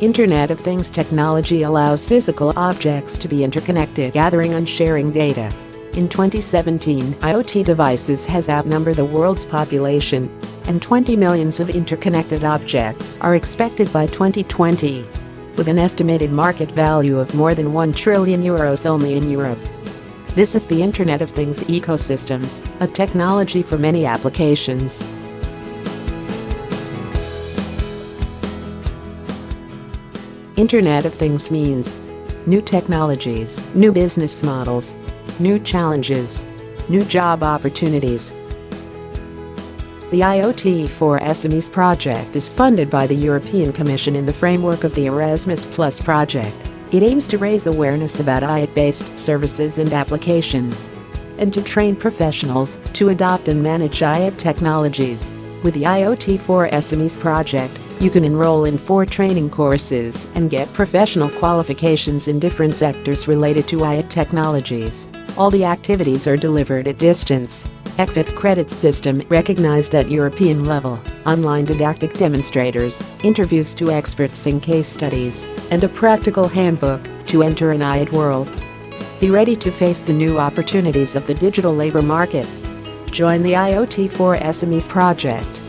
Internet of Things technology allows physical objects to be interconnected gathering and sharing data. In 2017, IoT devices has outnumbered the world's population, and 20 millions of interconnected objects are expected by 2020. With an estimated market value of more than 1 trillion euros only in Europe. This is the Internet of Things ecosystems, a technology for many applications. Internet of Things means new technologies, new business models, new challenges, new job opportunities. The IoT for SMEs project is funded by the European Commission in the framework of the Erasmus Plus project. It aims to raise awareness about IoT-based services and applications and to train professionals to adopt and manage IoT technologies. With the IoT for SMEs project, you can enroll in four training courses and get professional qualifications in different sectors related to IoT technologies. All the activities are delivered at distance. ECVET credit system recognized at European level, online didactic demonstrators, interviews to experts in case studies, and a practical handbook to enter an IoT world. Be ready to face the new opportunities of the digital labor market. Join the IoT for SMEs project